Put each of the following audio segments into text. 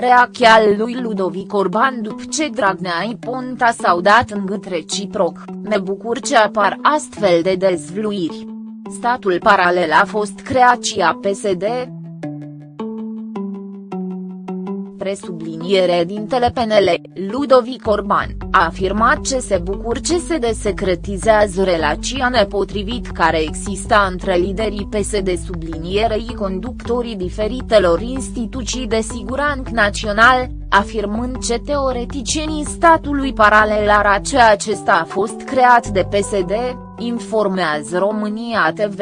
Reacția lui Ludovic Orban după ce Dragnea și Ponta s-au dat în gât reciproc, ne bucur ce apar astfel de dezvluiri. Statul paralel a fost creat și a PSD, presubliniere dintele PNL, Ludovic Orban, a afirmat ce se bucur ce se desecretizează relația nepotrivit care exista între liderii PSD sublinierei conductorii diferitelor instituții de siguranță național, afirmând ce teoreticienii statului paralel ar ceea acesta a fost creat de PSD, informează România TV.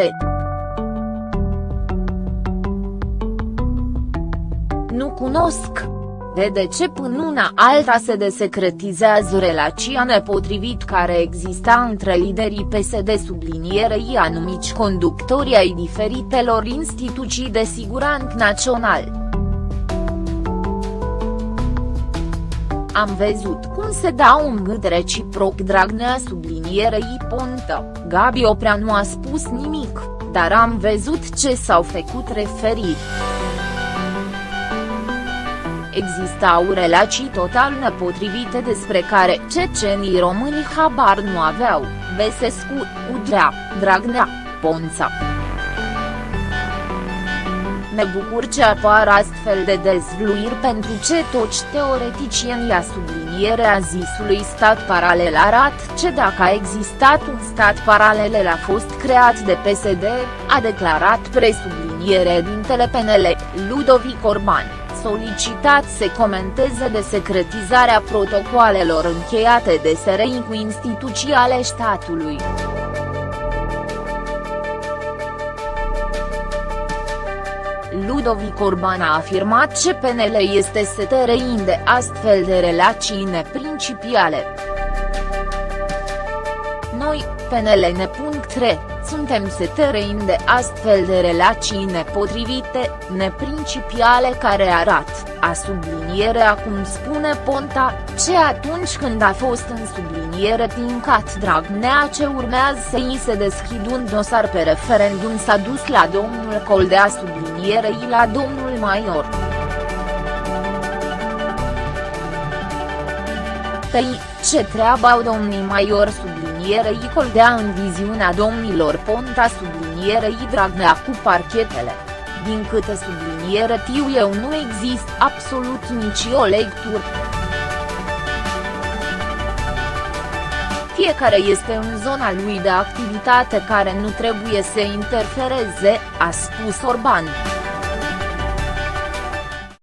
nu cunosc. De ce până una alta se desecretizează relația nepotrivit care exista între liderii PSD sublinierei anumici conductori ai diferitelor instituții de siguranță național. Am văzut cum se dau un gât reciproc Dragnea sublinierei Pontă, Gabi Oprea nu a spus nimic, dar am văzut ce s-au făcut referiri existau relații total nepotrivite despre care cecenii români habar nu aveau, Besescu, Udrea, Dragnea, Ponța. Ne bucur ce apar astfel de dezvluiri pentru ce toți teoreticienii a sublinierea zisului stat paralel arat ce dacă a existat un stat paralel a fost creat de PSD, a declarat presubliniere dintele PNL, Ludovic Orban solicitat să comenteze de secretizarea protocoalelor încheiate de SRI cu instituții ale statului. Ludovic Orban a afirmat că PNL este STRI de astfel de relații neprincipiale. Noi, PNL ne.re, suntem seterein de astfel de relații nepotrivite, neprincipiale care arată, a subliniere acum spune Ponta, ce atunci când a fost în subliniere tincat Dragnea ce urmează să îi se deschid un dosar pe referendum s-a dus la domnul Coldea sublinierei la domnul Maior. Păi, ce treabă au domnii Maior subliniere sublinierei Coldea în viziunea domnilor Ponta sublinierei Dragnea cu parchetele. Din câte subliniere tiu eu nu există absolut nici o lectură. Fiecare este în zona lui de activitate care nu trebuie să interfereze, a spus Orban.